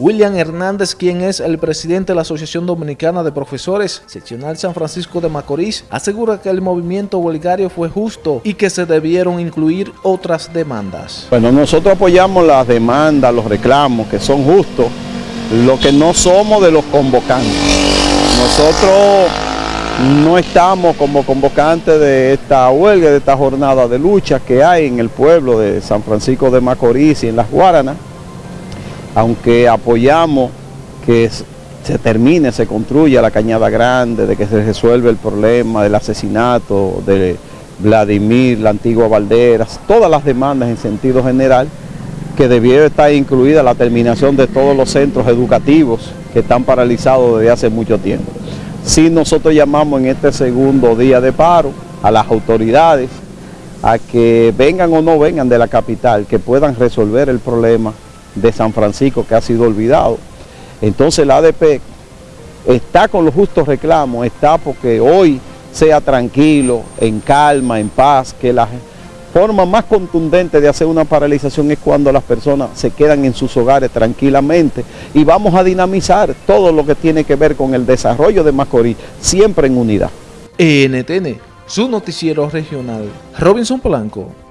William Hernández, quien es el presidente de la Asociación Dominicana de Profesores, seccional San Francisco de Macorís, asegura que el movimiento huelgario fue justo y que se debieron incluir otras demandas. Bueno, nosotros apoyamos las demandas, los reclamos que son justos, lo que no somos de los convocantes. Nosotros no estamos como convocantes de esta huelga, de esta jornada de lucha que hay en el pueblo de San Francisco de Macorís y en las Guaranas, aunque apoyamos que se termine, se construya la Cañada Grande, de que se resuelva el problema del asesinato de Vladimir, la antigua Valderas, todas las demandas en sentido general, que debiera estar incluida la terminación de todos los centros educativos que están paralizados desde hace mucho tiempo. Si nosotros llamamos en este segundo día de paro a las autoridades a que vengan o no vengan de la capital, que puedan resolver el problema de San Francisco que ha sido olvidado. Entonces la ADP está con los justos reclamos, está porque hoy sea tranquilo, en calma, en paz, que la forma más contundente de hacer una paralización es cuando las personas se quedan en sus hogares tranquilamente y vamos a dinamizar todo lo que tiene que ver con el desarrollo de Macorís, siempre en unidad. NTN, su noticiero regional, Robinson Polanco.